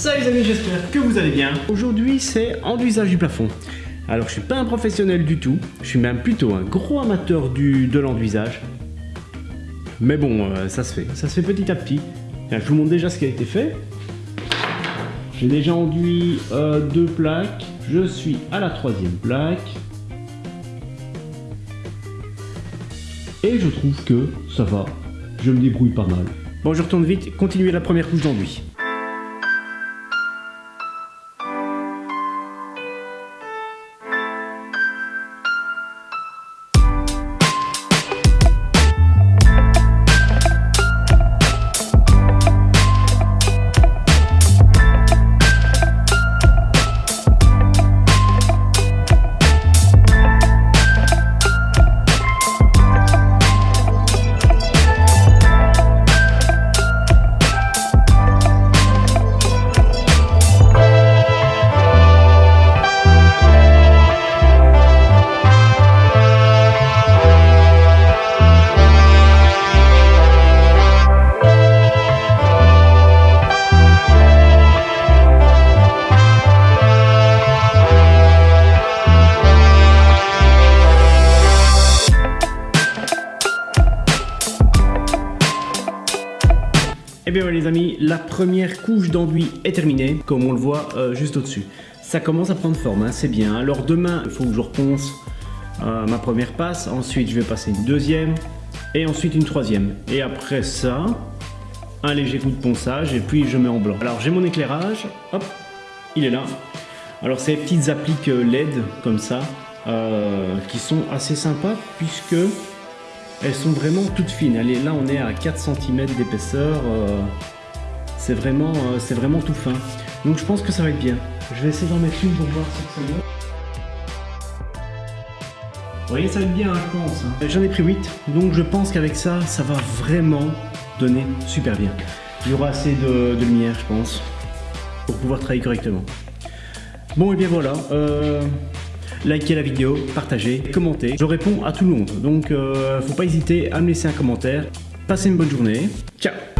Salut les amis, j'espère que vous allez bien. Aujourd'hui, c'est enduisage du plafond. Alors, je suis pas un professionnel du tout. Je suis même plutôt un gros amateur du, de l'enduisage. Mais bon, euh, ça se fait. Ça se fait petit à petit. je vous montre déjà ce qui a été fait. J'ai déjà enduit euh, deux plaques. Je suis à la troisième plaque. Et je trouve que ça va. Je me débrouille pas mal. Bon, je retourne vite, continuer la première couche d'enduit. Et eh bien les amis, la première couche d'enduit est terminée, comme on le voit euh, juste au-dessus. Ça commence à prendre forme, hein, c'est bien. Alors demain, il faut que je reponce euh, ma première passe, ensuite je vais passer une deuxième, et ensuite une troisième. Et après ça, un léger coup de ponçage, et puis je mets en blanc. Alors j'ai mon éclairage, hop, il est là. Alors ces petites appliques euh, LED, comme ça, qui sont assez sympas, puisque elles sont vraiment toutes fines. Allez, là, on est à 4 cm d'épaisseur. Euh, c'est vraiment, euh, c'est vraiment tout fin. Donc je pense que ça va être bien. Je vais essayer d'en mettre une pour voir si ça va. Vous voyez, ça va être bien, je pense. J'en ai pris 8, donc je pense qu'avec ça, ça va vraiment donner super bien. Il y aura assez de, lumière, je pense, pour pouvoir travailler correctement. Bon, et bien voilà. Euh, likez la vidéo, partagez, commentez. Je réponds à tout le monde, donc euh, faut pas hésiter à me laisser un commentaire. Passez une bonne journée. Ciao